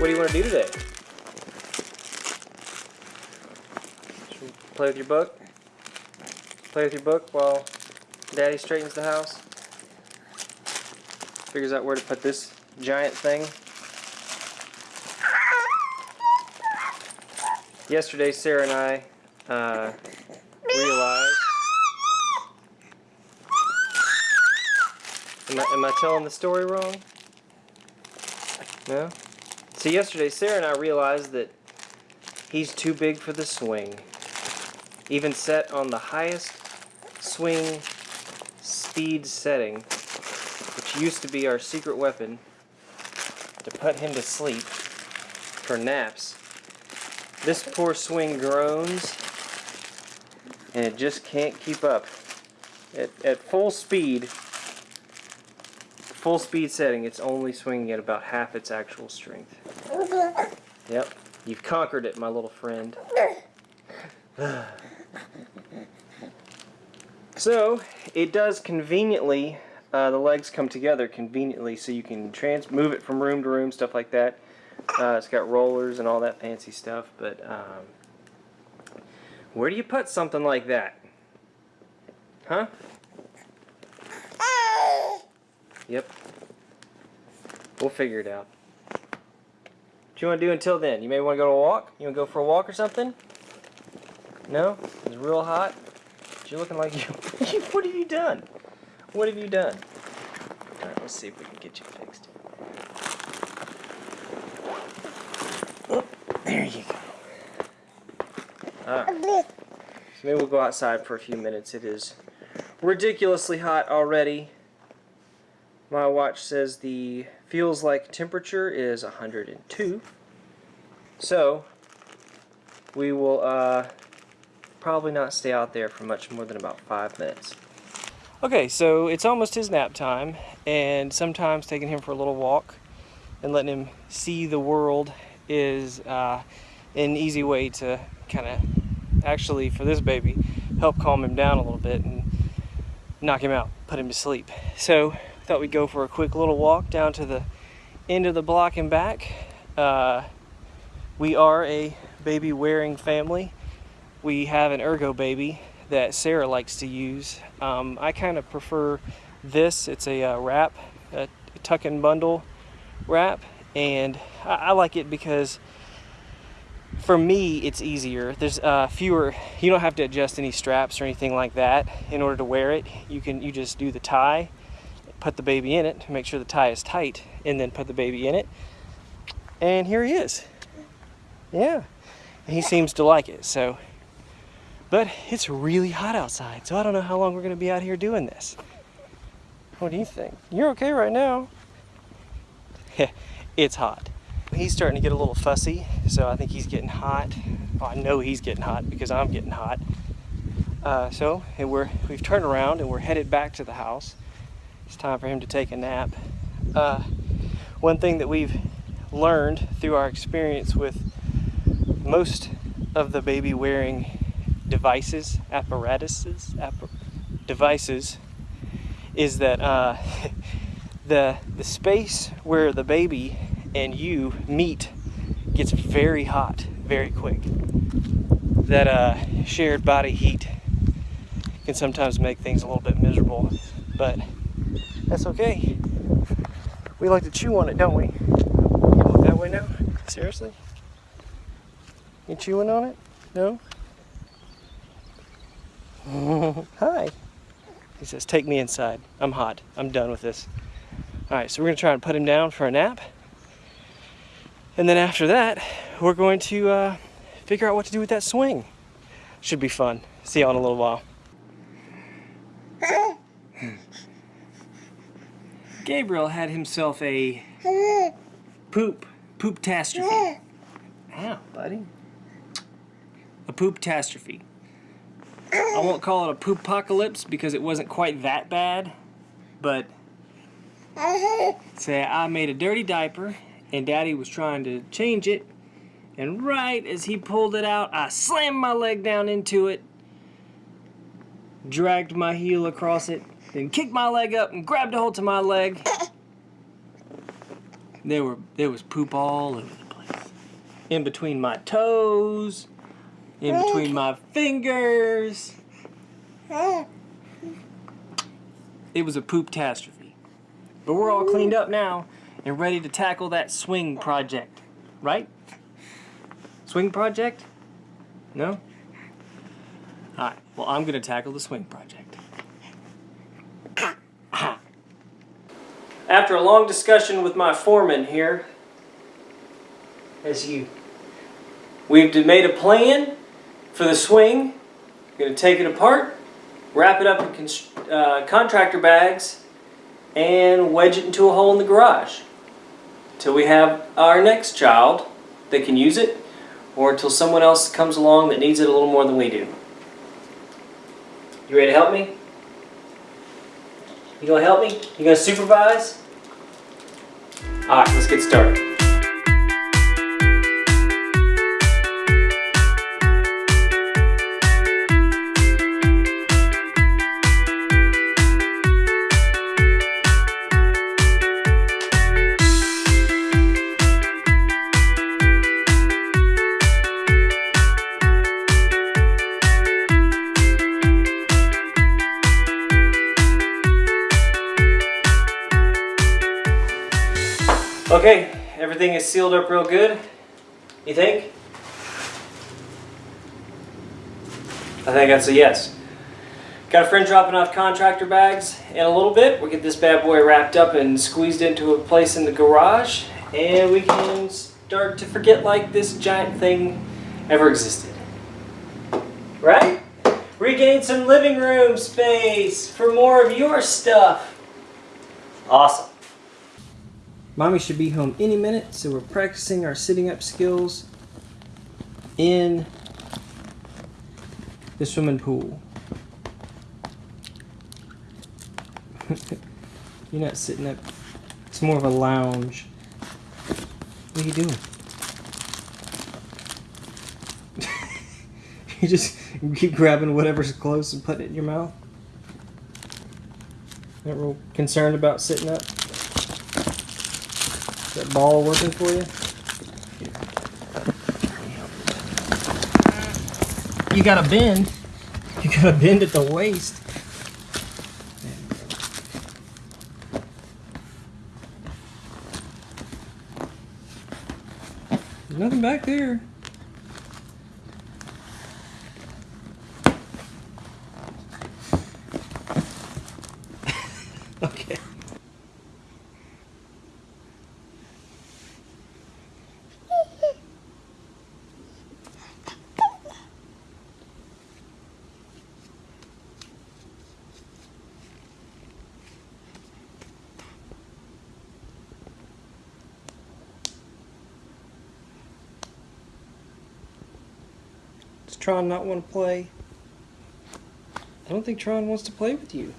What do you want to do today? Play with your book? Play with your book while Daddy straightens the house? Figures out where to put this giant thing. Yesterday, Sarah and I uh, realized. Am I, am I telling the story wrong? No? So yesterday, Sarah and I realized that he's too big for the swing. Even set on the highest swing speed setting, which used to be our secret weapon to put him to sleep for naps. This poor swing groans and it just can't keep up. At, at full speed, full speed setting, it's only swinging at about half its actual strength. Yep, you've conquered it, my little friend. so, it does conveniently, uh, the legs come together conveniently so you can trans move it from room to room, stuff like that. Uh, it's got rollers and all that fancy stuff, but um, where do you put something like that? Huh? Yep. We'll figure it out. What you want to do until then? You may want to go to a walk? You want to go for a walk or something? No? It's real hot? You're looking like you... what have you done? What have you done? Alright, let's see if we can get you fixed. Oh, there you go. Alright. So maybe we'll go outside for a few minutes. It is ridiculously hot already. My watch says the feels like temperature is 102. So we will uh, probably not stay out there for much more than about five minutes. Okay, so it's almost his nap time, and sometimes taking him for a little walk and letting him see the world is uh, an easy way to kind of actually, for this baby, help calm him down a little bit and knock him out, put him to sleep. So thought we'd go for a quick little walk down to the end of the block and back. Uh, we are a baby wearing family. We have an Ergobaby that Sarah likes to use. Um, I kind of prefer this. It's a uh, wrap, a tuck and bundle wrap, and I, I like it because for me it's easier there's uh, fewer you don't have to adjust any straps or anything like that in order to wear it you can you just do the tie put the baby in it to make sure the tie is tight and then put the baby in it. And here he is. Yeah. And he seems to like it so. But it's really hot outside so I don't know how long we're gonna be out here doing this. What do you think? You're okay right now. It's hot. He's starting to get a little fussy so I think he's getting hot. Well, I know he's getting hot because I'm getting hot. Uh, so and we're we've turned around and we're headed back to the house it's time for him to take a nap. Uh, one thing that we've learned through our experience with most of the baby wearing devices, apparatuses, devices, is that uh, the the space where the baby and you meet gets very hot very quick. That uh, shared body heat can sometimes make things a little bit miserable, but that's okay. We like to chew on it, don't we? That way now? Seriously? You chewing on it? No? Hi. He says, take me inside. I'm hot. I'm done with this. Alright, so we're to try and put him down for a nap. And then after that, we're going to uh, figure out what to do with that swing. Should be fun. See y'all in a little while. Gabriel had himself a poop, poop-tastrophe. Ow, buddy. A poop-tastrophe. I won't call it a poop-apocalypse because it wasn't quite that bad, but say I made a dirty diaper and daddy was trying to change it and right as he pulled it out I slammed my leg down into it dragged my heel across it then kicked my leg up and grabbed a hold to my leg. There were there was poop all over the place. in between my toes, in between my fingers. It was a poop catastrophe. But we're all cleaned up now and ready to tackle that swing project, right? Swing project? No? Alright, well, I'm to tackle the swing project. After a long discussion with my foreman here, as you, we've made a plan for the swing. Going to take it apart, wrap it up in uh, contractor bags, and wedge it into a hole in the garage. Till we have our next child that can use it, or until someone else comes along that needs it a little more than we do. You ready to help me? You gonna help me? You gonna supervise? Alright, let's get started. Okay, everything is sealed up real good. You think? I think that's a yes. Got a friend dropping off contractor bags in a little bit. We'll get this bad boy wrapped up and squeezed into a place in the garage. And we can start to forget like this giant thing ever existed. Right? Regain some living room space for more of your stuff. Awesome. Mommy should be home any minute, so we're practicing our sitting up skills in the swimming pool. You're not sitting up. It's more of a lounge. What are you doing? you just keep grabbing whatever's close and putting it in your mouth? Not real concerned about sitting up? That ball working for you? You gotta bend. You gotta bend at the waist. There's nothing back there. okay. Does Tron not want to play? I don't think Tron wants to play with you.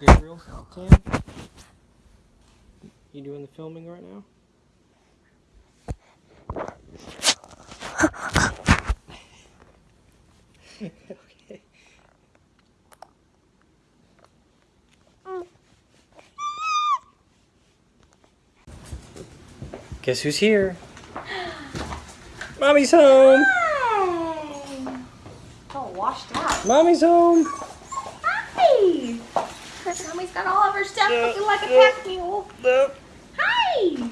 Gabriel, Cam? You doing the filming right now? okay. Guess who's here? Mommy's home. Hi. All washed out. Mommy's home. Hi. Mommy's got all of her stuff looking like a pack mule. Hi.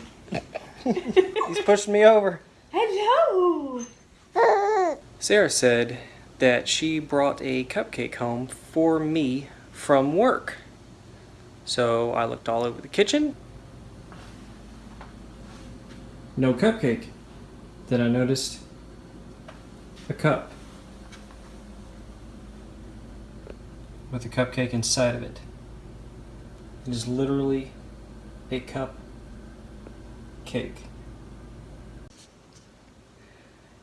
He's pushing me over. Hello. Sarah said that she brought a cupcake home for me from work. So I looked all over the kitchen. No cupcake. Then I noticed a cup with a cupcake inside of it. It is literally a cup cake.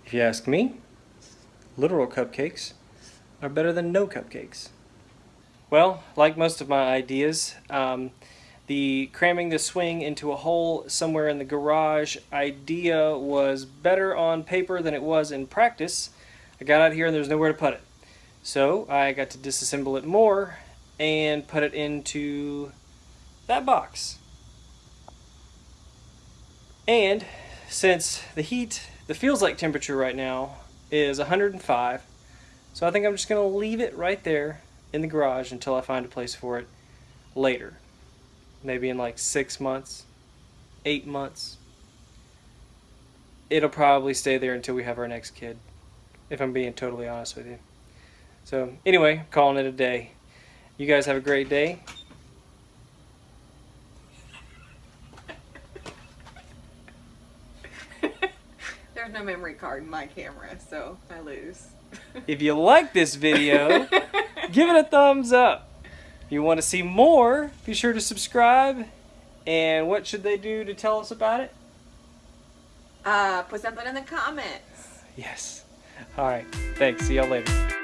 If you ask me, literal cupcakes are better than no cupcakes. Well, like most of my ideas, um, the cramming the swing into a hole somewhere in the garage idea was better on paper than it was in practice. I got out here and there was nowhere to put it. So I got to disassemble it more and put it into that box. And since the heat, the feels like temperature right now is 105, so I think I'm just going to leave it right there in the garage until I find a place for it later. Maybe in like six months, eight months. It'll probably stay there until we have our next kid, if I'm being totally honest with you. So, anyway, calling it a day. You guys have a great day. There's no memory card in my camera, so I lose. If you like this video, give it a thumbs up. If you want to see more, be sure to subscribe. And what should they do to tell us about it? uh, put something in the comments. Yes. All right. Thanks. See y'all later.